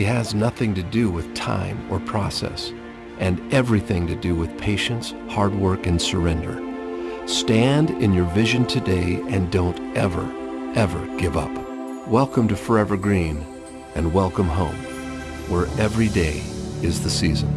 really has nothing to do with time or process, and everything to do with patience, hard work, and surrender. Stand in your vision today and don't ever, ever give up. Welcome to Forever Green and welcome home, where every day is the season.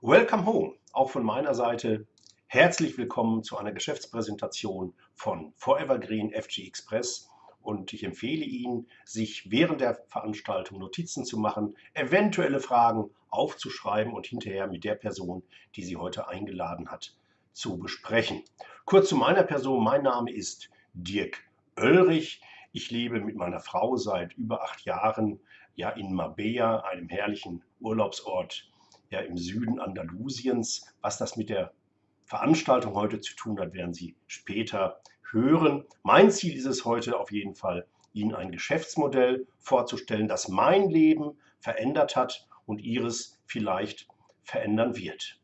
Welcome home, auch von meiner Seite. Herzlich willkommen zu einer Geschäftspräsentation von Forever Green FG Express und ich empfehle Ihnen, sich während der Veranstaltung Notizen zu machen, eventuelle Fragen aufzuschreiben und hinterher mit der Person, die Sie heute eingeladen hat, zu besprechen. Kurz zu meiner Person. Mein Name ist Dirk Oelrich. Ich lebe mit meiner Frau seit über acht Jahren ja in Marbella, einem herrlichen Urlaubsort ja im Süden Andalusiens. Was das mit der Veranstaltung heute zu tun hat, werden Sie später hören. Mein Ziel ist es heute auf jeden Fall, Ihnen ein Geschäftsmodell vorzustellen, das mein Leben verändert hat und Ihres vielleicht verändern wird.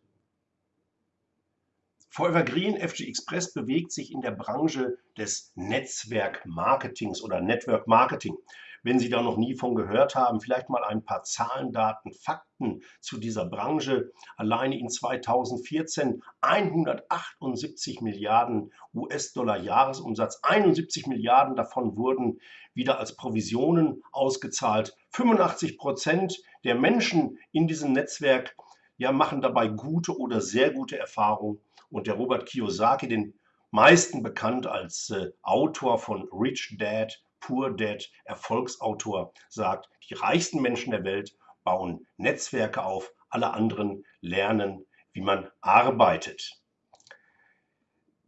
Forever Green FG Express bewegt sich in der Branche des Netzwerkmarketings oder Network Marketing wenn Sie da noch nie von gehört haben, vielleicht mal ein paar Zahlen, Daten, Fakten zu dieser Branche. Alleine in 2014 178 Milliarden US-Dollar Jahresumsatz, 71 Milliarden davon wurden wieder als Provisionen ausgezahlt. 85 Prozent der Menschen in diesem Netzwerk ja, machen dabei gute oder sehr gute Erfahrungen. Und der Robert Kiyosaki, den meisten bekannt als äh, Autor von Rich Dad, Poor Dad, Erfolgsautor, sagt, die reichsten Menschen der Welt bauen Netzwerke auf, alle anderen lernen, wie man arbeitet.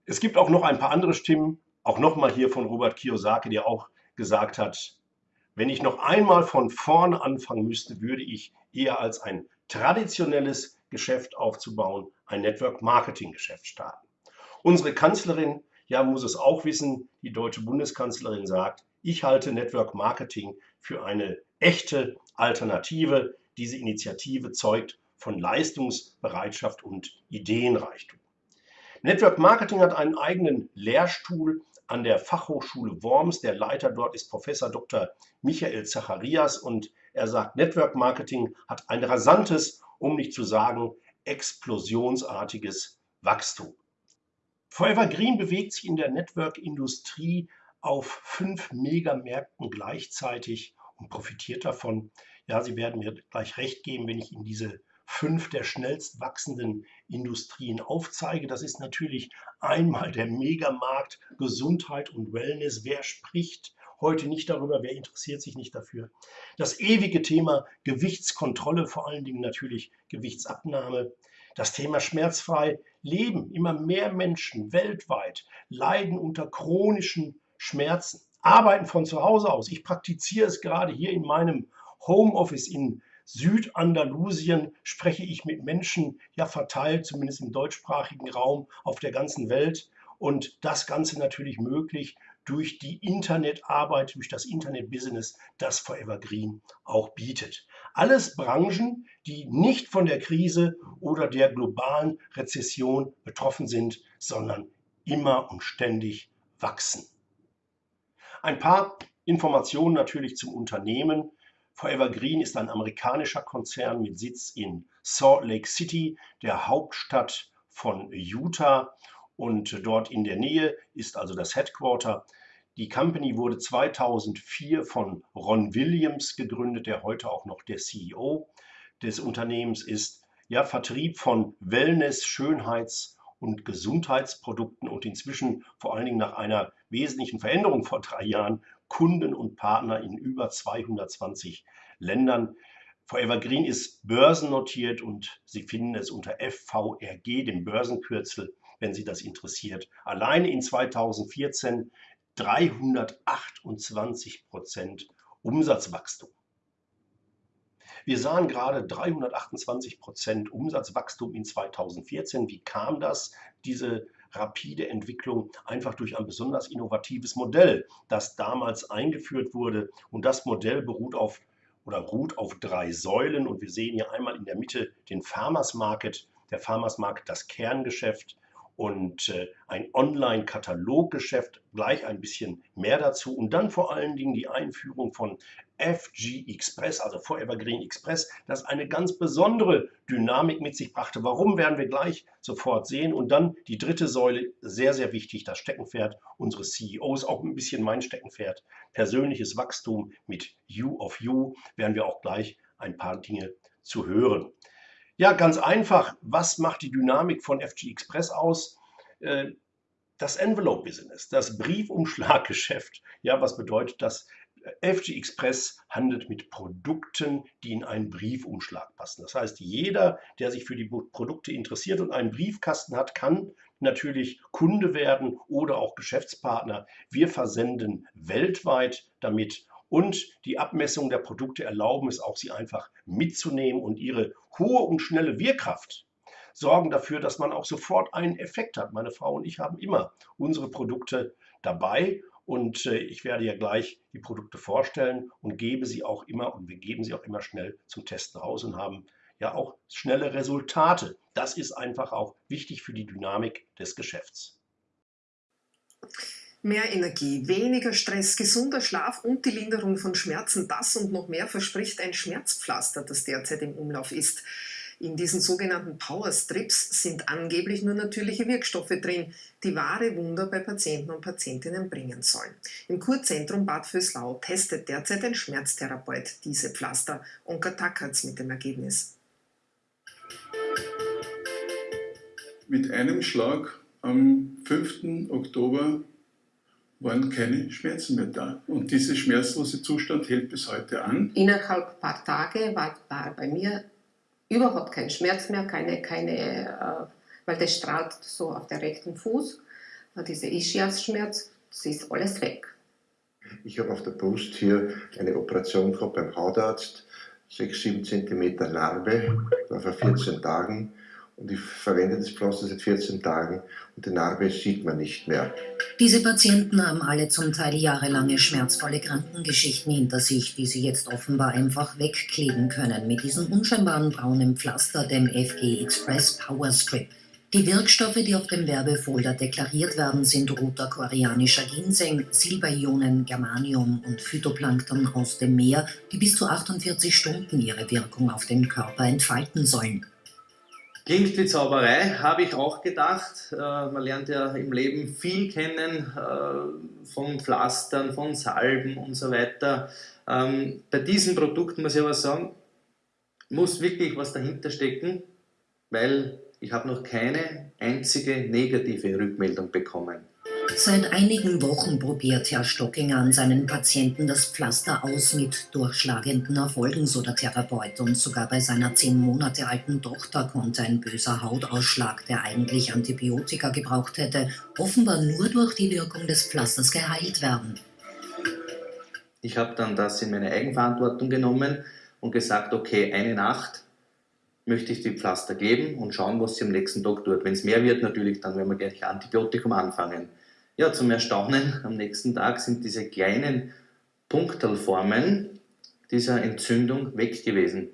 Es gibt auch noch ein paar andere Stimmen, auch nochmal hier von Robert Kiyosaki, der auch gesagt hat, wenn ich noch einmal von vorne anfangen müsste, würde ich eher als ein traditionelles Geschäft aufzubauen, ein Network Marketing Geschäft starten. Unsere Kanzlerin, ja, muss es auch wissen, die deutsche Bundeskanzlerin sagt, ich halte Network Marketing für eine echte Alternative. Diese Initiative zeugt von Leistungsbereitschaft und Ideenreichtum. Network Marketing hat einen eigenen Lehrstuhl an der Fachhochschule Worms. Der Leiter dort ist Professor Dr. Michael Zacharias und er sagt, Network Marketing hat ein rasantes, um nicht zu sagen explosionsartiges Wachstum. Forever Green bewegt sich in der Network-Industrie auf fünf Megamärkten gleichzeitig und profitiert davon. Ja, Sie werden mir gleich recht geben, wenn ich Ihnen diese fünf der schnellst wachsenden Industrien aufzeige. Das ist natürlich einmal der Megamarkt Gesundheit und Wellness. Wer spricht heute nicht darüber? Wer interessiert sich nicht dafür? Das ewige Thema Gewichtskontrolle, vor allen Dingen natürlich Gewichtsabnahme. Das Thema schmerzfrei leben. Immer mehr Menschen weltweit leiden unter chronischen Schmerzen. Arbeiten von zu Hause aus. Ich praktiziere es gerade hier in meinem Homeoffice in Südandalusien spreche ich mit Menschen, ja verteilt, zumindest im deutschsprachigen Raum, auf der ganzen Welt. Und das Ganze natürlich möglich durch die Internetarbeit, durch das Internetbusiness, das Forever Green auch bietet. Alles Branchen, die nicht von der Krise oder der globalen Rezession betroffen sind, sondern immer und ständig wachsen. Ein paar Informationen natürlich zum Unternehmen. Forever Green ist ein amerikanischer Konzern mit Sitz in Salt Lake City, der Hauptstadt von Utah. Und dort in der Nähe ist also das Headquarter. Die Company wurde 2004 von Ron Williams gegründet, der heute auch noch der CEO des Unternehmens ist. Ja, Vertrieb von Wellness, Schönheits- und Gesundheitsprodukten und inzwischen vor allen Dingen nach einer wesentlichen Veränderung vor drei Jahren Kunden und Partner in über 220 Ländern. Forever Green ist börsennotiert und Sie finden es unter FVRG, dem Börsenkürzel, wenn Sie das interessiert. Alleine in 2014 328 Prozent Umsatzwachstum. Wir sahen gerade 328 Prozent Umsatzwachstum in 2014. Wie kam das? Diese rapide Entwicklung einfach durch ein besonders innovatives Modell, das damals eingeführt wurde. Und das Modell beruht auf oder ruht auf drei Säulen. Und wir sehen hier einmal in der Mitte den Farmers Market. Der Farmers Market, das Kerngeschäft. Und äh, ein Online-Kataloggeschäft, gleich ein bisschen mehr dazu und dann vor allen Dingen die Einführung von FG Express, also Forever Green Express, das eine ganz besondere Dynamik mit sich brachte. Warum werden wir gleich sofort sehen? Und dann die dritte Säule, sehr, sehr wichtig, das Steckenpferd unseres CEOs, auch ein bisschen mein Steckenpferd, persönliches Wachstum mit You of You, werden wir auch gleich ein paar Dinge zu hören. Ja, ganz einfach. Was macht die Dynamik von FG Express aus? Äh, das Envelope-Business, das Briefumschlaggeschäft. Ja, was bedeutet das? FG Express handelt mit Produkten, die in einen Briefumschlag passen. Das heißt, jeder, der sich für die Produkte interessiert und einen Briefkasten hat, kann natürlich Kunde werden oder auch Geschäftspartner. Wir versenden weltweit damit und die Abmessung der Produkte erlauben es auch, sie einfach mitzunehmen und ihre hohe und schnelle Wirkkraft sorgen dafür, dass man auch sofort einen Effekt hat. Meine Frau und ich haben immer unsere Produkte dabei und äh, ich werde ja gleich die Produkte vorstellen und gebe sie auch immer und wir geben sie auch immer schnell zum Testen raus und haben ja auch schnelle Resultate. Das ist einfach auch wichtig für die Dynamik des Geschäfts. Mehr Energie, weniger Stress, gesunder Schlaf und die Linderung von Schmerzen, das und noch mehr verspricht ein Schmerzpflaster, das derzeit im Umlauf ist. In diesen sogenannten Power Strips sind angeblich nur natürliche Wirkstoffe drin, die wahre Wunder bei Patienten und Patientinnen bringen sollen. Im Kurzentrum Bad Vöslau testet derzeit ein Schmerztherapeut diese Pflaster. Onka Tackertz mit dem Ergebnis. Mit einem Schlag am 5. Oktober waren keine Schmerzen mehr da. Und dieser schmerzlose Zustand hält bis heute an. Innerhalb ein paar Tage war, war bei mir überhaupt kein Schmerz mehr, keine, keine äh, weil das strahlt so auf der rechten Fuß, äh, dieser Ischias-Schmerz, das ist alles weg. Ich habe auf der Brust hier eine Operation gehabt beim Hautarzt, 6-7 cm Narbe, war vor 14 Tagen und ich verwende das Pflaster seit 14 Tagen und die Narbe sieht man nicht mehr. Diese Patienten haben alle zum Teil jahrelange schmerzvolle Krankengeschichten hinter sich, die sie jetzt offenbar einfach wegkleben können mit diesem unscheinbaren braunen Pflaster, dem FG Express Power Strip. Die Wirkstoffe, die auf dem Werbefolder deklariert werden, sind roter koreanischer Ginseng, Silberionen, Germanium und Phytoplankton aus dem Meer, die bis zu 48 Stunden ihre Wirkung auf den Körper entfalten sollen. Klingt wie Zauberei, habe ich auch gedacht. Äh, man lernt ja im Leben viel kennen, äh, von Pflastern, von Salben und so weiter. Ähm, bei diesen Produkten muss ich aber sagen, muss wirklich was dahinter stecken, weil ich habe noch keine einzige negative Rückmeldung bekommen. Seit einigen Wochen probiert Herr Stockinger an seinen Patienten das Pflaster aus mit durchschlagenden Erfolgen, so der Therapeut. Und sogar bei seiner zehn Monate alten Tochter konnte ein böser Hautausschlag, der eigentlich Antibiotika gebraucht hätte, offenbar nur durch die Wirkung des Pflasters geheilt werden. Ich habe dann das in meine Eigenverantwortung genommen und gesagt, okay, eine Nacht möchte ich die Pflaster geben und schauen, was sie am nächsten Tag tut. Wenn es mehr wird, natürlich, dann werden wir gleich Antibiotikum anfangen. Ja, zum Erstaunen am nächsten Tag sind diese kleinen Punktelformen dieser Entzündung weg gewesen.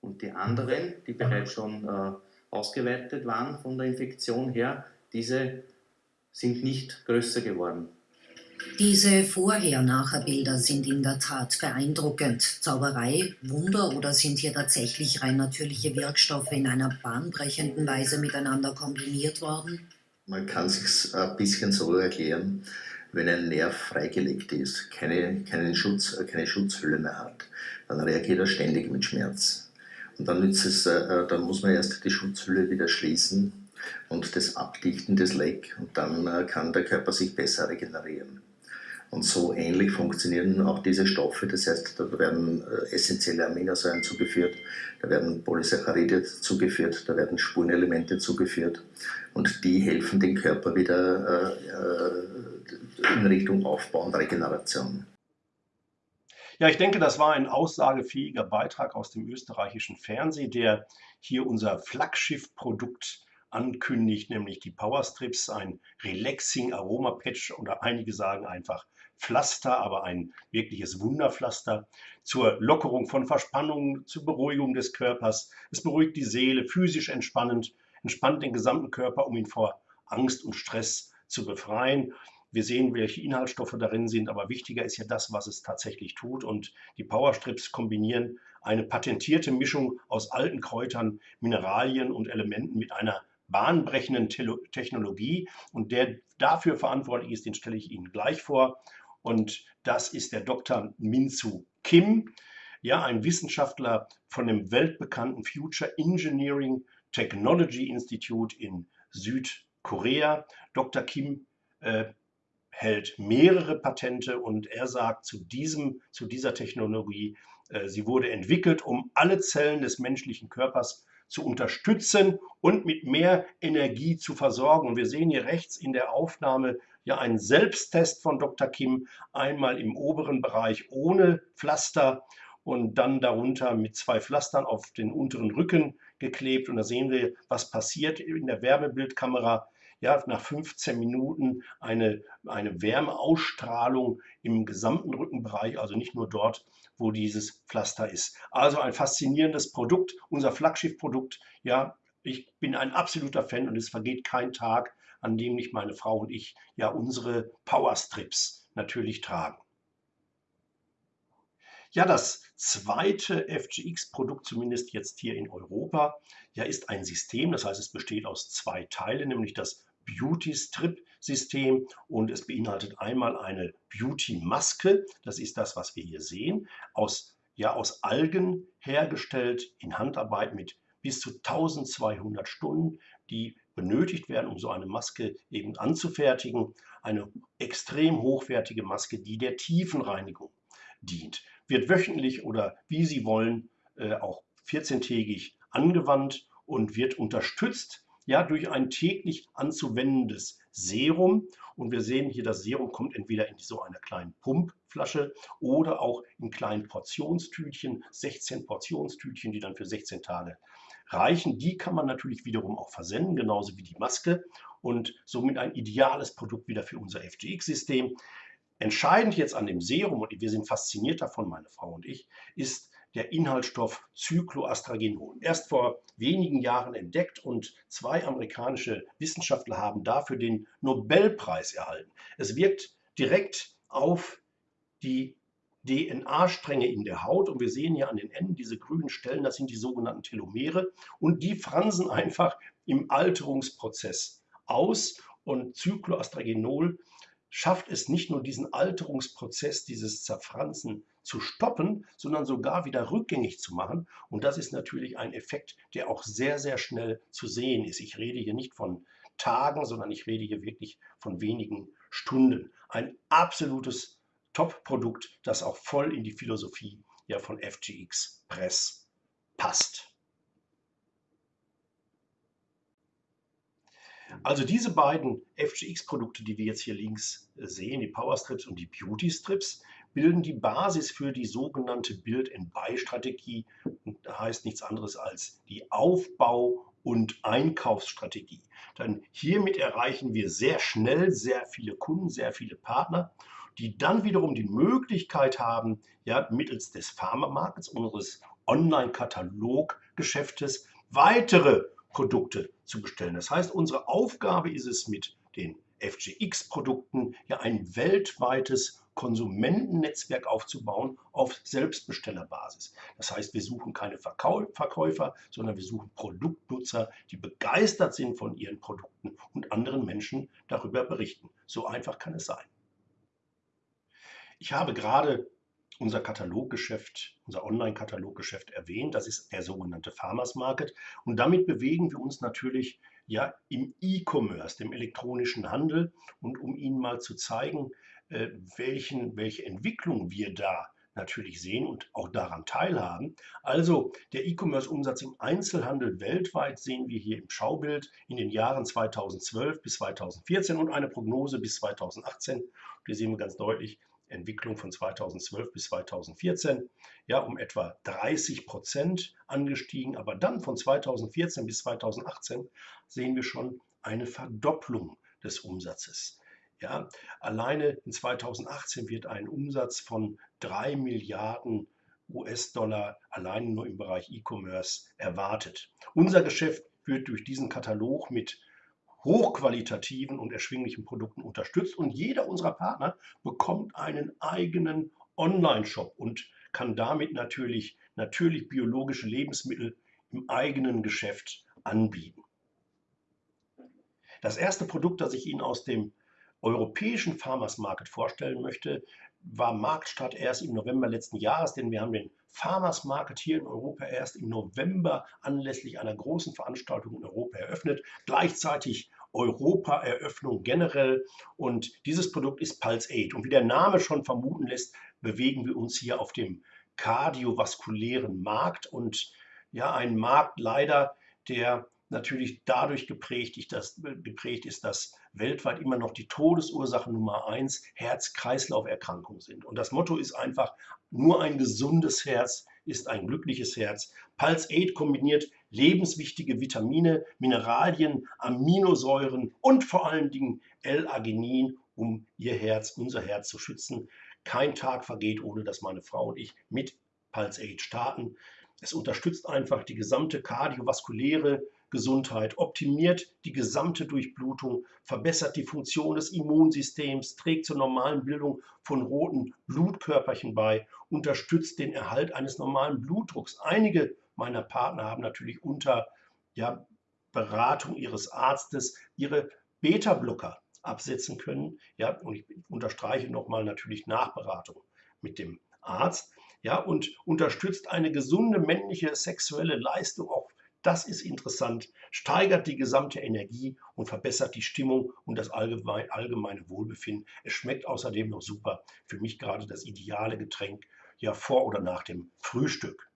Und die anderen, die bereits schon äh, ausgeweitet waren von der Infektion her, diese sind nicht größer geworden. Diese Vorher-Nachher-Bilder sind in der Tat beeindruckend. Zauberei, Wunder oder sind hier tatsächlich rein natürliche Wirkstoffe in einer bahnbrechenden Weise miteinander kombiniert worden? Man kann sich ein bisschen so erklären, wenn ein Nerv freigelegt ist, keine, keinen Schutz, keine Schutzhülle mehr hat, dann reagiert er ständig mit Schmerz. Und dann, es, äh, dann muss man erst die Schutzhülle wieder schließen und das Abdichten des Leck und dann äh, kann der Körper sich besser regenerieren. Und so ähnlich funktionieren auch diese Stoffe. Das heißt, da werden äh, essentielle Aminosäuren zugeführt, da werden Polysaccharide zugeführt, da werden Spurenelemente zugeführt und die helfen dem Körper wieder äh, äh, in Richtung Aufbau und Regeneration. Ja, ich denke, das war ein aussagefähiger Beitrag aus dem österreichischen Fernsehen, der hier unser Flaggschiff-Produkt ankündigt, nämlich die Powerstrips, ein Relaxing Aroma Patch oder einige sagen einfach Pflaster, aber ein wirkliches Wunderpflaster zur Lockerung von Verspannungen, zur Beruhigung des Körpers. Es beruhigt die Seele, physisch entspannend, entspannt den gesamten Körper, um ihn vor Angst und Stress zu befreien. Wir sehen, welche Inhaltsstoffe darin sind, aber wichtiger ist ja das, was es tatsächlich tut. Und die Powerstrips kombinieren eine patentierte Mischung aus alten Kräutern, Mineralien und Elementen mit einer bahnbrechenden Technologie. Und der dafür verantwortlich ist, den stelle ich Ihnen gleich vor. Und das ist der Dr. Minsu Kim, ja, ein Wissenschaftler von dem weltbekannten Future Engineering Technology Institute in Südkorea. Dr. Kim äh, hält mehrere Patente und er sagt zu, diesem, zu dieser Technologie, äh, sie wurde entwickelt, um alle Zellen des menschlichen Körpers zu unterstützen und mit mehr Energie zu versorgen. Und wir sehen hier rechts in der Aufnahme ja einen Selbsttest von Dr. Kim, einmal im oberen Bereich ohne Pflaster und dann darunter mit zwei Pflastern auf den unteren Rücken geklebt. Und da sehen wir, was passiert in der Wärmebildkamera ja, nach 15 Minuten eine, eine Wärmeausstrahlung im gesamten Rückenbereich, also nicht nur dort, wo dieses Pflaster ist. Also ein faszinierendes Produkt, unser Flaggschiffprodukt. Ja, ich bin ein absoluter Fan und es vergeht kein Tag, an dem nicht meine Frau und ich ja unsere Powerstrips natürlich tragen. Ja, das zweite FGX-Produkt, zumindest jetzt hier in Europa, ja, ist ein System. Das heißt, es besteht aus zwei Teilen, nämlich das Beauty-Strip-System und es beinhaltet einmal eine Beauty-Maske, das ist das, was wir hier sehen, aus, ja, aus Algen hergestellt in Handarbeit mit bis zu 1200 Stunden, die benötigt werden, um so eine Maske eben anzufertigen. Eine extrem hochwertige Maske, die der Tiefenreinigung dient. Wird wöchentlich oder wie Sie wollen äh, auch 14-tägig angewandt und wird unterstützt ja, durch ein täglich anzuwendendes Serum. Und wir sehen hier, das Serum kommt entweder in so einer kleinen Pumpflasche oder auch in kleinen Portionstütchen, 16 Portionstütchen, die dann für 16 Tage reichen. Die kann man natürlich wiederum auch versenden, genauso wie die Maske und somit ein ideales Produkt wieder für unser FGX-System. Entscheidend jetzt an dem Serum, und wir sind fasziniert davon, meine Frau und ich, ist der Inhaltsstoff Cycloastragenol. Erst vor wenigen Jahren entdeckt und zwei amerikanische Wissenschaftler haben dafür den Nobelpreis erhalten. Es wirkt direkt auf die DNA-Stränge in der Haut und wir sehen hier an den Enden diese grünen Stellen, das sind die sogenannten Telomere und die fransen einfach im Alterungsprozess aus und Cycloastragenol schafft es nicht nur diesen Alterungsprozess, dieses Zerfransen zu stoppen, sondern sogar wieder rückgängig zu machen. Und das ist natürlich ein Effekt, der auch sehr, sehr schnell zu sehen ist. Ich rede hier nicht von Tagen, sondern ich rede hier wirklich von wenigen Stunden. Ein absolutes Top-Produkt, das auch voll in die Philosophie ja, von FGX Press passt. Also diese beiden FGX-Produkte, die wir jetzt hier links sehen, die Power Strips und die Beauty Strips, bilden die Basis für die sogenannte Build-and-Buy-Strategie. Heißt nichts anderes als die Aufbau- und Einkaufsstrategie. Denn hiermit erreichen wir sehr schnell sehr viele Kunden, sehr viele Partner, die dann wiederum die Möglichkeit haben, ja, mittels des Pharma-Markets, unseres Online-Katalog-Geschäftes, weitere Produkte zu bestellen. Das heißt, unsere Aufgabe ist es mit den FGX-Produkten ja ein weltweites Konsumentennetzwerk aufzubauen auf Selbstbestellerbasis. Das heißt, wir suchen keine Verkäufer, sondern wir suchen Produktnutzer, die begeistert sind von ihren Produkten und anderen Menschen darüber berichten. So einfach kann es sein. Ich habe gerade unser Kataloggeschäft, unser Online-Kataloggeschäft erwähnt. Das ist der sogenannte Farmers Market. Und damit bewegen wir uns natürlich ja im E-Commerce, dem elektronischen Handel. Und um Ihnen mal zu zeigen, äh, welchen, welche Entwicklung wir da natürlich sehen und auch daran teilhaben. Also der E-Commerce-Umsatz im Einzelhandel weltweit sehen wir hier im Schaubild in den Jahren 2012 bis 2014 und eine Prognose bis 2018. Hier sehen wir ganz deutlich, Entwicklung von 2012 bis 2014 ja um etwa 30 Prozent angestiegen. Aber dann von 2014 bis 2018 sehen wir schon eine Verdopplung des Umsatzes. Ja, alleine in 2018 wird ein Umsatz von 3 Milliarden US-Dollar alleine nur im Bereich E-Commerce erwartet. Unser Geschäft wird durch diesen Katalog mit hochqualitativen und erschwinglichen Produkten unterstützt und jeder unserer Partner bekommt einen eigenen Online-Shop und kann damit natürlich, natürlich biologische Lebensmittel im eigenen Geschäft anbieten. Das erste Produkt, das ich Ihnen aus dem europäischen Farmers Market vorstellen möchte, war Marktstart erst im November letzten Jahres, denn wir haben den Farmers Market hier in Europa erst im November anlässlich einer großen Veranstaltung in Europa eröffnet. Gleichzeitig Europa-Eröffnung generell. Und dieses Produkt ist Pulse 8 und wie der Name schon vermuten lässt, bewegen wir uns hier auf dem kardiovaskulären Markt. Und ja, ein Markt leider, der natürlich dadurch geprägt ist, dass, weltweit immer noch die Todesursache Nummer eins Herz-Kreislauf-Erkrankungen sind. Und das Motto ist einfach, nur ein gesundes Herz ist ein glückliches Herz. Pulse 8 kombiniert lebenswichtige Vitamine, Mineralien, Aminosäuren und vor allen Dingen L-Arginin, um Ihr Herz, unser Herz zu schützen. Kein Tag vergeht, ohne dass meine Frau und ich mit Pulse 8 starten. Es unterstützt einfach die gesamte kardiovaskuläre Gesundheit, optimiert die gesamte Durchblutung, verbessert die Funktion des Immunsystems, trägt zur normalen Bildung von roten Blutkörperchen bei, unterstützt den Erhalt eines normalen Blutdrucks. Einige meiner Partner haben natürlich unter ja, Beratung ihres Arztes ihre Beta-Blocker absetzen können. Ja, und ich unterstreiche nochmal natürlich Nachberatung mit dem Arzt. Ja, und unterstützt eine gesunde männliche sexuelle Leistung auch das ist interessant, steigert die gesamte Energie und verbessert die Stimmung und das allgemeine Wohlbefinden. Es schmeckt außerdem noch super. Für mich gerade das ideale Getränk ja vor oder nach dem Frühstück.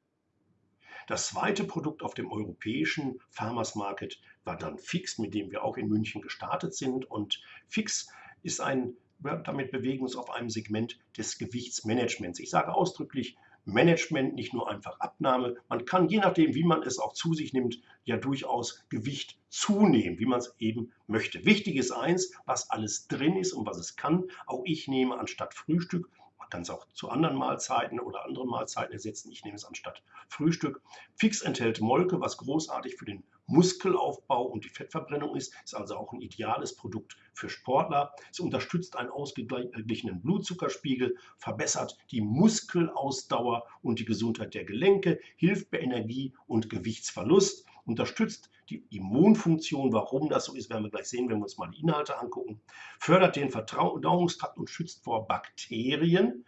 Das zweite Produkt auf dem europäischen Farmers Market war dann Fix, mit dem wir auch in München gestartet sind. Und Fix ist ein, damit bewegen wir uns auf einem Segment des Gewichtsmanagements. Ich sage ausdrücklich Management, nicht nur einfach Abnahme. Man kann, je nachdem, wie man es auch zu sich nimmt, ja durchaus Gewicht zunehmen, wie man es eben möchte. Wichtig ist eins, was alles drin ist und was es kann. Auch ich nehme anstatt Frühstück man kann es auch zu anderen Mahlzeiten oder anderen Mahlzeiten ersetzen. Ich nehme es anstatt Frühstück. Fix enthält Molke, was großartig für den Muskelaufbau und die Fettverbrennung ist, ist also auch ein ideales Produkt für Sportler. Es unterstützt einen ausgeglichenen Blutzuckerspiegel, verbessert die Muskelausdauer und die Gesundheit der Gelenke, hilft bei Energie- und Gewichtsverlust, unterstützt die Immunfunktion. Warum das so ist, werden wir gleich sehen, wenn wir uns mal die Inhalte angucken. Fördert den Verdauungstrakt und schützt vor Bakterien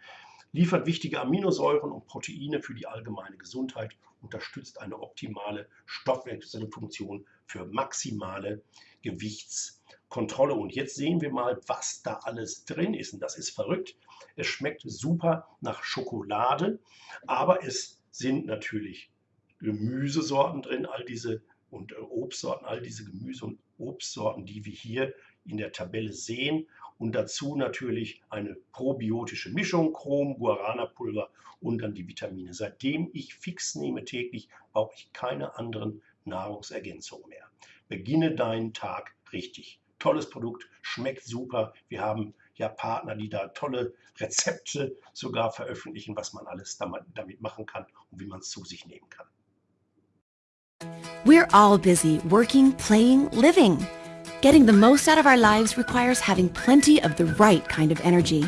liefert wichtige Aminosäuren und Proteine für die allgemeine Gesundheit, unterstützt eine optimale Stoffwechselfunktion für maximale Gewichtskontrolle. Und jetzt sehen wir mal, was da alles drin ist. Und das ist verrückt. Es schmeckt super nach Schokolade, aber es sind natürlich Gemüsesorten drin, all diese und äh, Obstsorten, all diese Gemüse- und Obstsorten, die wir hier in der Tabelle sehen und dazu natürlich eine probiotische Mischung, Chrom, Guarana-Pulver und dann die Vitamine. Seitdem ich fix nehme täglich, brauche ich keine anderen Nahrungsergänzungen mehr. Beginne deinen Tag richtig. Tolles Produkt, schmeckt super. Wir haben ja Partner, die da tolle Rezepte sogar veröffentlichen, was man alles damit machen kann und wie man es zu sich nehmen kann. We're all busy working, playing, living. Getting the most out of our lives requires having plenty of the right kind of energy.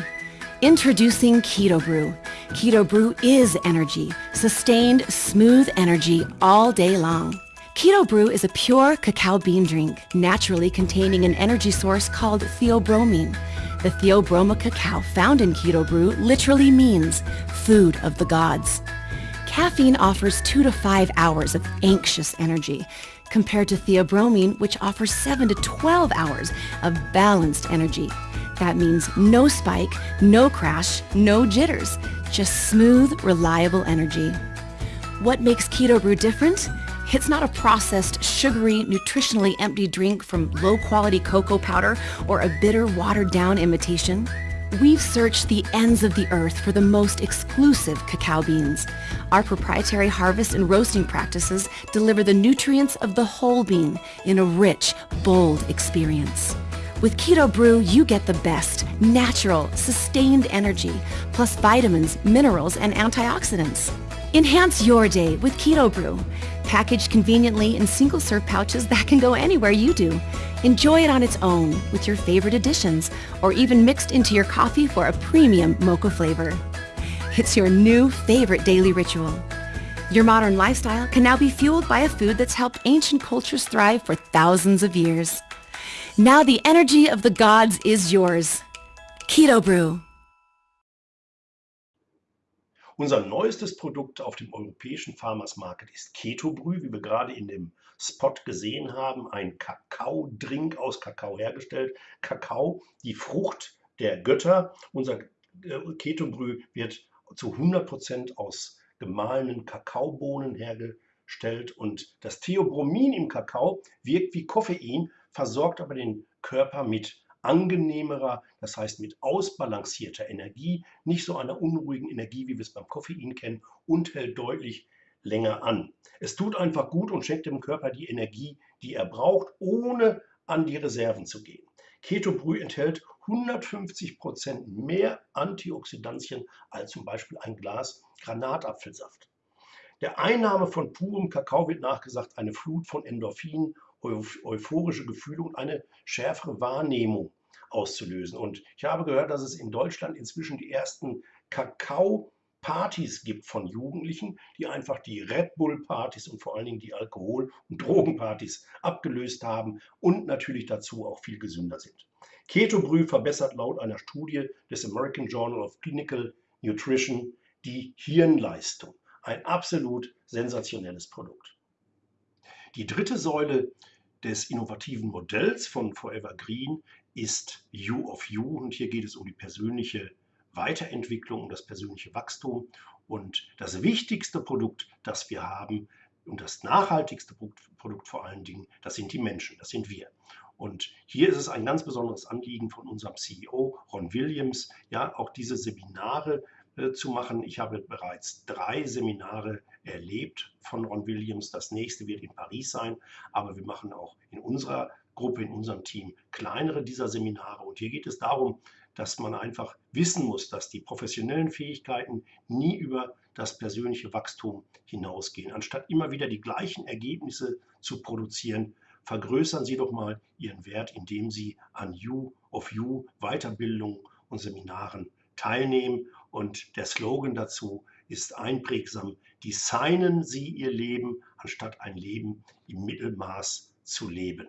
Introducing Keto Brew. Keto Brew is energy, sustained, smooth energy all day long. Keto Brew is a pure cacao bean drink, naturally containing an energy source called theobromine. The theobroma cacao found in Keto Brew literally means food of the gods. Caffeine offers two to five hours of anxious energy, compared to theobromine, which offers 7 to 12 hours of balanced energy. That means no spike, no crash, no jitters, just smooth, reliable energy. What makes Keto Brew different? It's not a processed, sugary, nutritionally empty drink from low-quality cocoa powder or a bitter, watered-down imitation. We've searched the ends of the earth for the most exclusive cacao beans. Our proprietary harvest and roasting practices deliver the nutrients of the whole bean in a rich, bold experience. With Keto Brew, you get the best, natural, sustained energy, plus vitamins, minerals, and antioxidants. Enhance your day with Keto Brew, packaged conveniently in single serve pouches that can go anywhere you do. Enjoy it on its own with your favorite additions, or even mixed into your coffee for a premium mocha flavor. It's your new favorite daily ritual. Your modern lifestyle can now be fueled by a food that's helped ancient cultures thrive for thousands of years. Now the energy of the gods is yours. Keto Brew. Unser neuestes Produkt auf dem europäischen Farmers Market ist Ketobrü, wie wir gerade in dem Spot gesehen haben. Ein Kakao-Drink aus Kakao hergestellt. Kakao, die Frucht der Götter. Unser äh, Ketobrü wird zu 100% aus gemahlenen Kakaobohnen hergestellt und das Theobromin im Kakao wirkt wie Koffein, versorgt aber den Körper mit angenehmerer, das heißt mit ausbalancierter Energie, nicht so einer unruhigen Energie, wie wir es beim Koffein kennen und hält deutlich länger an. Es tut einfach gut und schenkt dem Körper die Energie, die er braucht, ohne an die Reserven zu gehen. Ketobrühe enthält 150 Prozent mehr Antioxidantien als zum Beispiel ein Glas Granatapfelsaft. Der Einnahme von purem Kakao wird nachgesagt eine Flut von Endorphinen, euphorische Gefühle und eine schärfere Wahrnehmung auszulösen. Und ich habe gehört, dass es in Deutschland inzwischen die ersten Kakao-Partys gibt von Jugendlichen, die einfach die Red Bull-Partys und vor allen Dingen die Alkohol- und Drogenpartys abgelöst haben und natürlich dazu auch viel gesünder sind. Ketobrühe verbessert laut einer Studie des American Journal of Clinical Nutrition die Hirnleistung. Ein absolut sensationelles Produkt. Die dritte Säule des innovativen Modells von Forever Green ist You of You und hier geht es um die persönliche Weiterentwicklung, um das persönliche Wachstum und das wichtigste Produkt, das wir haben und das nachhaltigste Produkt vor allen Dingen, das sind die Menschen, das sind wir. Und hier ist es ein ganz besonderes Anliegen von unserem CEO Ron Williams, ja, auch diese Seminare äh, zu machen. Ich habe bereits drei Seminare erlebt von Ron Williams. Das nächste wird in Paris sein, aber wir machen auch in unserer Gruppe, in unserem Team kleinere dieser Seminare. Und hier geht es darum, dass man einfach wissen muss, dass die professionellen Fähigkeiten nie über das persönliche Wachstum hinausgehen. Anstatt immer wieder die gleichen Ergebnisse zu produzieren, vergrößern Sie doch mal Ihren Wert, indem Sie an You of You Weiterbildung und Seminaren teilnehmen. Und der Slogan dazu ist einprägsam, designen Sie Ihr Leben, anstatt ein Leben im Mittelmaß zu leben.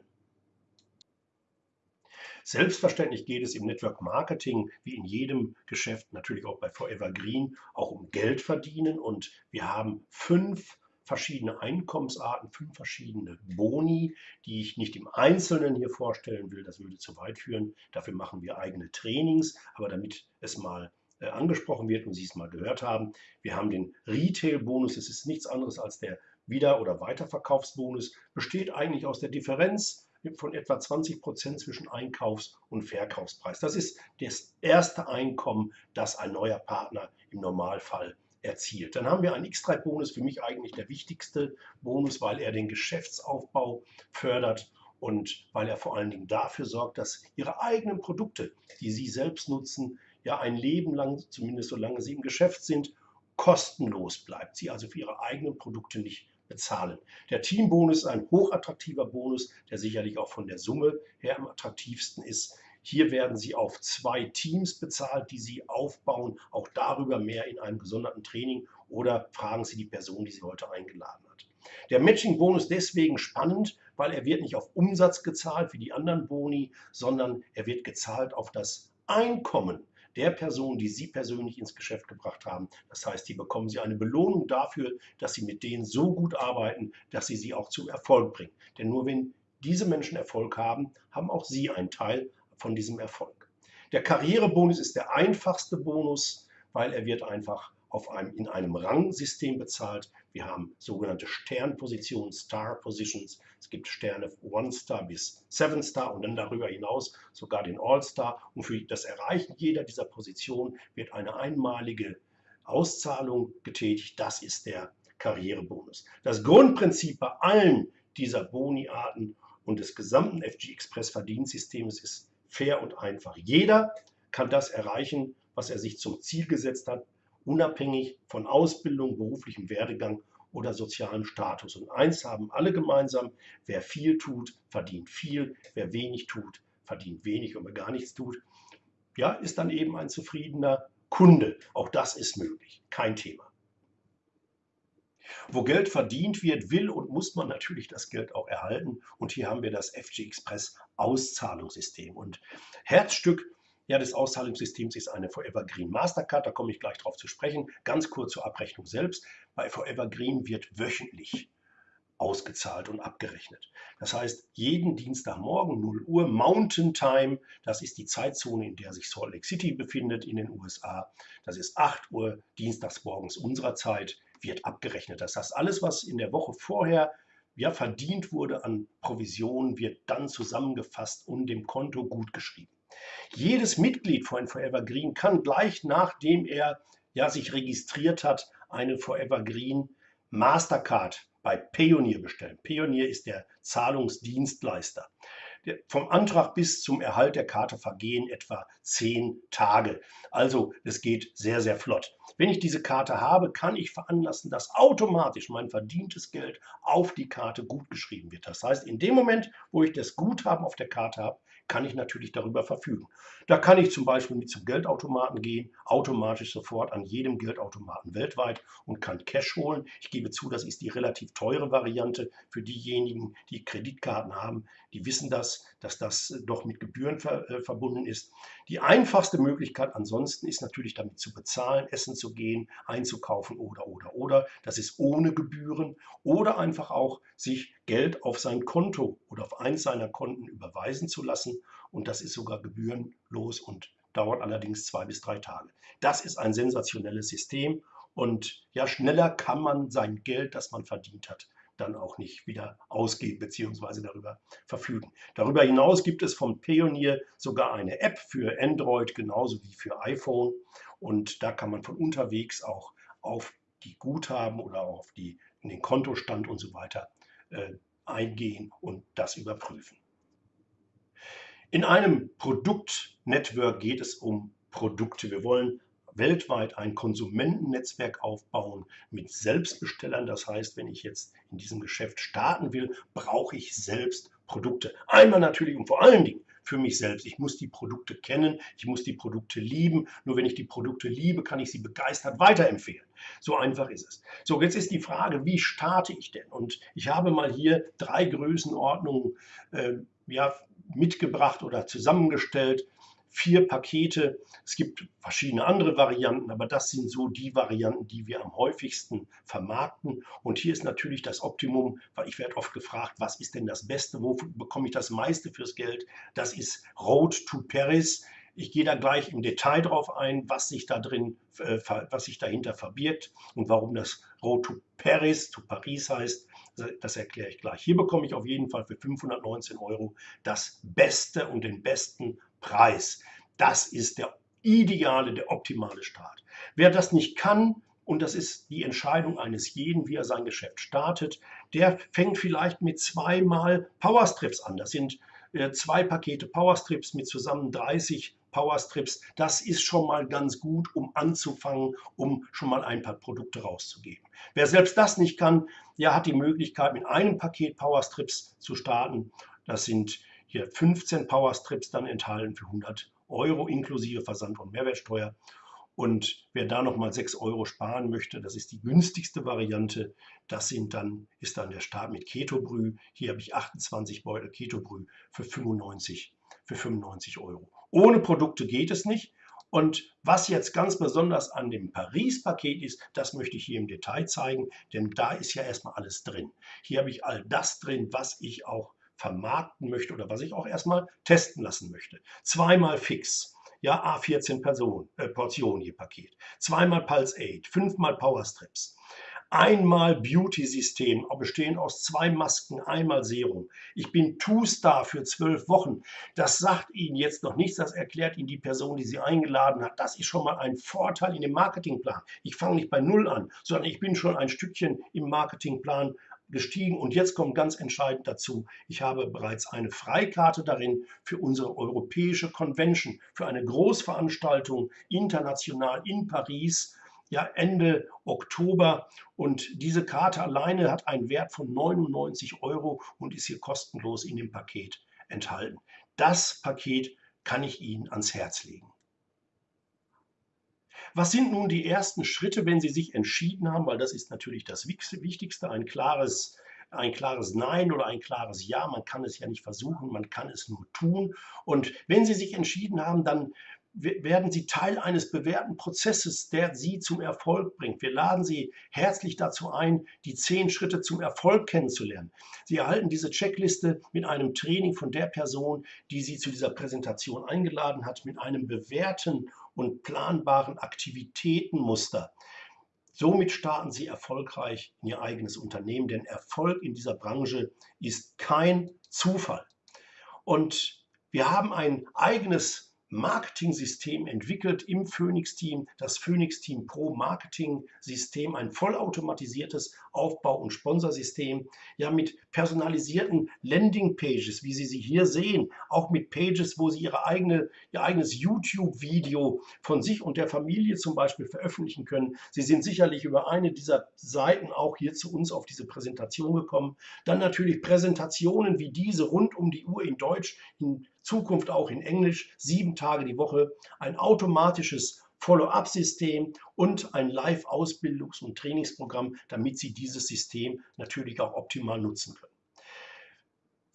Selbstverständlich geht es im Network Marketing wie in jedem Geschäft, natürlich auch bei Forever Green, auch um Geld verdienen. Und wir haben fünf verschiedene Einkommensarten, fünf verschiedene Boni, die ich nicht im Einzelnen hier vorstellen will. Das würde zu weit führen. Dafür machen wir eigene Trainings. Aber damit es mal angesprochen wird und Sie es mal gehört haben, wir haben den Retail-Bonus. Es ist nichts anderes als der Wieder- oder Weiterverkaufsbonus. Besteht eigentlich aus der Differenz von etwa 20 Prozent zwischen Einkaufs- und Verkaufspreis. Das ist das erste Einkommen, das ein neuer Partner im Normalfall erzielt. Dann haben wir einen X3-Bonus, für mich eigentlich der wichtigste Bonus, weil er den Geschäftsaufbau fördert und weil er vor allen Dingen dafür sorgt, dass Ihre eigenen Produkte, die Sie selbst nutzen, ja ein Leben lang, zumindest solange Sie im Geschäft sind, kostenlos bleibt. Sie also für Ihre eigenen Produkte nicht bezahlen. Der Teambonus ist ein hochattraktiver Bonus, der sicherlich auch von der Summe her am attraktivsten ist. Hier werden Sie auf zwei Teams bezahlt, die Sie aufbauen. Auch darüber mehr in einem gesonderten Training oder fragen Sie die Person, die Sie heute eingeladen hat. Der Matching-Bonus deswegen spannend, weil er wird nicht auf Umsatz gezahlt wie die anderen Boni, sondern er wird gezahlt auf das Einkommen der Person, die Sie persönlich ins Geschäft gebracht haben. Das heißt, die bekommen Sie eine Belohnung dafür, dass Sie mit denen so gut arbeiten, dass Sie sie auch zu Erfolg bringen. Denn nur wenn diese Menschen Erfolg haben, haben auch Sie einen Teil von diesem Erfolg. Der Karrierebonus ist der einfachste Bonus, weil er wird einfach auf einem, in einem Rangsystem bezahlt. Wir haben sogenannte Sternpositionen, Star Positions. Es gibt Sterne One Star bis Seven Star und dann darüber hinaus sogar den All Star. Und für das Erreichen jeder dieser Positionen wird eine einmalige Auszahlung getätigt. Das ist der Karrierebonus. Das Grundprinzip bei allen dieser Boni-Arten und des gesamten FG Express Verdienstsystems ist fair und einfach. Jeder kann das erreichen, was er sich zum Ziel gesetzt hat, unabhängig von Ausbildung, beruflichem Werdegang oder sozialem Status. Und eins haben alle gemeinsam, wer viel tut, verdient viel, wer wenig tut, verdient wenig und wer gar nichts tut, ja, ist dann eben ein zufriedener Kunde. Auch das ist möglich, kein Thema. Wo Geld verdient wird, will und muss man natürlich das Geld auch erhalten. Und hier haben wir das FG Express Auszahlungssystem. Und Herzstück ja, des Auszahlungssystems ist eine Forever Green Mastercard. Da komme ich gleich drauf zu sprechen. Ganz kurz zur Abrechnung selbst. Bei Forever Green wird wöchentlich ausgezahlt und abgerechnet. Das heißt, jeden Dienstagmorgen 0 Uhr Mountain Time, das ist die Zeitzone, in der sich Salt Lake City befindet in den USA. Das ist 8 Uhr dienstagsmorgens unserer Zeit, wird abgerechnet. Das heißt, alles, was in der Woche vorher ja, verdient wurde an Provisionen, wird dann zusammengefasst und dem Konto gutgeschrieben. Jedes Mitglied von Forever Green kann gleich nachdem er ja, sich registriert hat, eine Forever Green Mastercard bei Payoneer bestellen. Payoneer ist der Zahlungsdienstleister. Vom Antrag bis zum Erhalt der Karte vergehen etwa zehn Tage. Also es geht sehr, sehr flott. Wenn ich diese Karte habe, kann ich veranlassen, dass automatisch mein verdientes Geld auf die Karte gutgeschrieben wird. Das heißt, in dem Moment, wo ich das Guthaben auf der Karte habe, kann ich natürlich darüber verfügen. Da kann ich zum Beispiel mit zum Geldautomaten gehen, automatisch sofort an jedem Geldautomaten weltweit und kann Cash holen. Ich gebe zu, das ist die relativ teure Variante für diejenigen, die Kreditkarten haben. Die wissen das, dass das doch mit Gebühren ver äh, verbunden ist. Die einfachste Möglichkeit ansonsten ist natürlich damit zu bezahlen, essen zu gehen, einzukaufen oder, oder, oder. Das ist ohne Gebühren oder einfach auch sich Geld auf sein Konto oder auf eins seiner Konten überweisen zu lassen. Und das ist sogar gebührenlos und dauert allerdings zwei bis drei Tage. Das ist ein sensationelles System und ja, schneller kann man sein Geld, das man verdient hat, dann auch nicht wieder ausgeben bzw. darüber verfügen. Darüber hinaus gibt es vom Payoneer sogar eine App für Android genauso wie für iPhone und da kann man von unterwegs auch auf die Guthaben oder auf die, in den Kontostand und so weiter eingehen und das überprüfen. In einem Produktnetwork geht es um Produkte. Wir wollen weltweit ein Konsumentennetzwerk aufbauen mit Selbstbestellern. Das heißt, wenn ich jetzt in diesem Geschäft starten will, brauche ich selbst Produkte. Einmal natürlich und vor allen Dingen für mich selbst. Ich muss die Produkte kennen, ich muss die Produkte lieben. Nur wenn ich die Produkte liebe, kann ich sie begeistert weiterempfehlen. So einfach ist es. So, jetzt ist die Frage, wie starte ich denn? Und ich habe mal hier drei Größenordnungen äh, ja, mitgebracht oder zusammengestellt vier Pakete. Es gibt verschiedene andere Varianten, aber das sind so die Varianten, die wir am häufigsten vermarkten. Und hier ist natürlich das Optimum, weil ich werde oft gefragt, was ist denn das Beste, wo bekomme ich das meiste fürs Geld? Das ist Road to Paris. Ich gehe da gleich im Detail drauf ein, was sich da drin, äh, was sich dahinter verbirgt und warum das Road to Paris, to Paris heißt. Das erkläre ich gleich. Hier bekomme ich auf jeden Fall für 519 Euro das Beste und den besten Preis. Das ist der ideale, der optimale Start. Wer das nicht kann, und das ist die Entscheidung eines jeden, wie er sein Geschäft startet, der fängt vielleicht mit zweimal Powerstrips an. Das sind äh, zwei Pakete Powerstrips mit zusammen 30 Powerstrips. Das ist schon mal ganz gut, um anzufangen, um schon mal ein paar Produkte rauszugeben. Wer selbst das nicht kann, der hat die Möglichkeit, mit einem Paket Powerstrips zu starten. Das sind hier 15 Powerstrips dann enthalten für 100 Euro inklusive Versand und Mehrwertsteuer. Und wer da nochmal 6 Euro sparen möchte, das ist die günstigste Variante. Das sind dann, ist dann der Start mit Ketobrü. Hier habe ich 28 Beutel Ketobrü für 95, für 95 Euro. Ohne Produkte geht es nicht. Und was jetzt ganz besonders an dem Paris-Paket ist, das möchte ich hier im Detail zeigen, denn da ist ja erstmal alles drin. Hier habe ich all das drin, was ich auch vermarkten möchte oder was ich auch erstmal testen lassen möchte. Zweimal fix. Ja, A14 Person, äh, Portionen je Paket. Zweimal Pulse 8, fünfmal Power Strips. Einmal Beauty-System, bestehend aus zwei Masken, einmal Serum. Ich bin Two-Star für zwölf Wochen. Das sagt Ihnen jetzt noch nichts, das erklärt Ihnen die Person, die Sie eingeladen hat. Das ist schon mal ein Vorteil in dem Marketingplan. Ich fange nicht bei Null an, sondern ich bin schon ein Stückchen im Marketingplan gestiegen und jetzt kommt ganz entscheidend dazu, ich habe bereits eine Freikarte darin für unsere europäische Convention, für eine Großveranstaltung international in Paris, ja Ende Oktober und diese Karte alleine hat einen Wert von 99 Euro und ist hier kostenlos in dem Paket enthalten. Das Paket kann ich Ihnen ans Herz legen. Was sind nun die ersten Schritte, wenn Sie sich entschieden haben, weil das ist natürlich das Wichtigste, ein klares, ein klares Nein oder ein klares Ja. Man kann es ja nicht versuchen, man kann es nur tun. Und wenn Sie sich entschieden haben, dann werden Sie Teil eines bewährten Prozesses, der Sie zum Erfolg bringt. Wir laden Sie herzlich dazu ein, die zehn Schritte zum Erfolg kennenzulernen. Sie erhalten diese Checkliste mit einem Training von der Person, die Sie zu dieser Präsentation eingeladen hat, mit einem bewährten und planbaren Aktivitätenmuster. Somit starten Sie erfolgreich in Ihr eigenes Unternehmen, denn Erfolg in dieser Branche ist kein Zufall. Und wir haben ein eigenes Marketing-System entwickelt im Phoenix-Team, das Phoenix-Team Pro Marketing-System, ein vollautomatisiertes Aufbau- und Sponsorsystem, ja mit personalisierten Landing-Pages, wie Sie sie hier sehen, auch mit Pages, wo Sie Ihre eigene, Ihr eigenes YouTube-Video von sich und der Familie zum Beispiel veröffentlichen können. Sie sind sicherlich über eine dieser Seiten auch hier zu uns auf diese Präsentation gekommen. Dann natürlich Präsentationen wie diese rund um die Uhr in Deutsch, in Zukunft auch in Englisch, sieben Tage die Woche, ein automatisches Follow-up-System und ein Live-Ausbildungs- und Trainingsprogramm, damit Sie dieses System natürlich auch optimal nutzen können.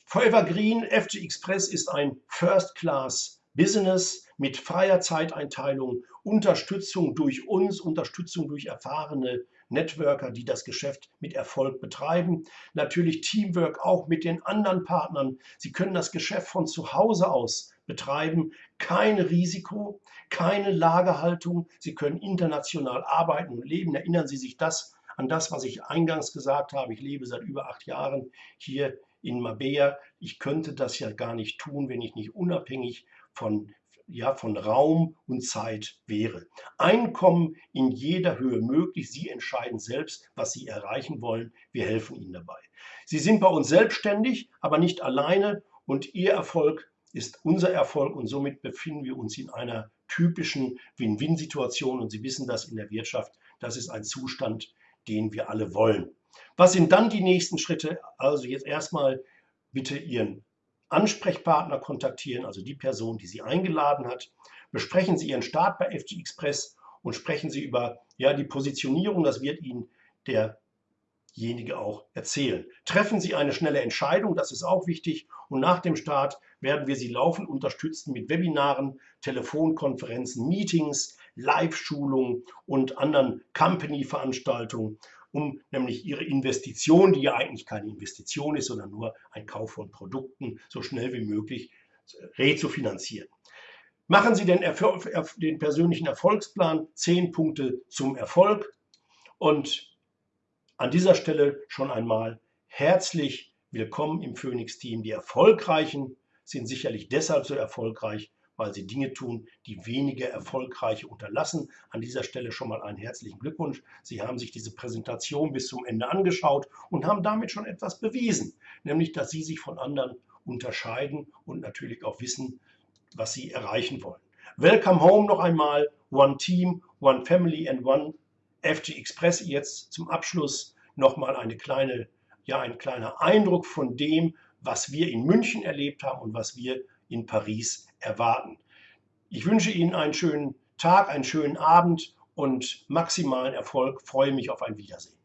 Forever Green FG Express ist ein First-Class-Business mit freier Zeiteinteilung, Unterstützung durch uns, Unterstützung durch erfahrene Networker, die das Geschäft mit Erfolg betreiben. Natürlich Teamwork auch mit den anderen Partnern. Sie können das Geschäft von zu Hause aus betreiben. Kein Risiko, keine Lagerhaltung. Sie können international arbeiten und leben. Erinnern Sie sich das an das, was ich eingangs gesagt habe. Ich lebe seit über acht Jahren hier in Mabea. Ich könnte das ja gar nicht tun, wenn ich nicht unabhängig von ja, von Raum und Zeit wäre. Einkommen in jeder Höhe möglich. Sie entscheiden selbst, was Sie erreichen wollen. Wir helfen Ihnen dabei. Sie sind bei uns selbstständig, aber nicht alleine und Ihr Erfolg ist unser Erfolg und somit befinden wir uns in einer typischen Win-Win-Situation und Sie wissen das in der Wirtschaft. Das ist ein Zustand, den wir alle wollen. Was sind dann die nächsten Schritte? Also jetzt erstmal bitte Ihren Ansprechpartner kontaktieren, also die Person, die Sie eingeladen hat. Besprechen Sie Ihren Start bei FG Express und sprechen Sie über ja, die Positionierung. Das wird Ihnen derjenige auch erzählen. Treffen Sie eine schnelle Entscheidung, das ist auch wichtig. Und nach dem Start werden wir Sie laufend unterstützen mit Webinaren, Telefonkonferenzen, Meetings, Live-Schulungen und anderen Company-Veranstaltungen um nämlich ihre Investition, die ja eigentlich keine Investition ist, sondern nur ein Kauf von Produkten, so schnell wie möglich rezufinanzieren. Machen Sie den, den persönlichen Erfolgsplan, zehn Punkte zum Erfolg. Und an dieser Stelle schon einmal herzlich willkommen im Phoenix-Team. Die Erfolgreichen sind sicherlich deshalb so erfolgreich, weil sie Dinge tun, die weniger erfolgreiche unterlassen. An dieser Stelle schon mal einen herzlichen Glückwunsch. Sie haben sich diese Präsentation bis zum Ende angeschaut und haben damit schon etwas bewiesen, nämlich dass Sie sich von anderen unterscheiden und natürlich auch wissen, was Sie erreichen wollen. Welcome home noch einmal. One Team, One Family and One FG Express. Jetzt zum Abschluss nochmal eine kleine, ja, ein kleiner Eindruck von dem, was wir in München erlebt haben und was wir in Paris erwarten. Ich wünsche Ihnen einen schönen Tag, einen schönen Abend und maximalen Erfolg. Freue mich auf ein Wiedersehen.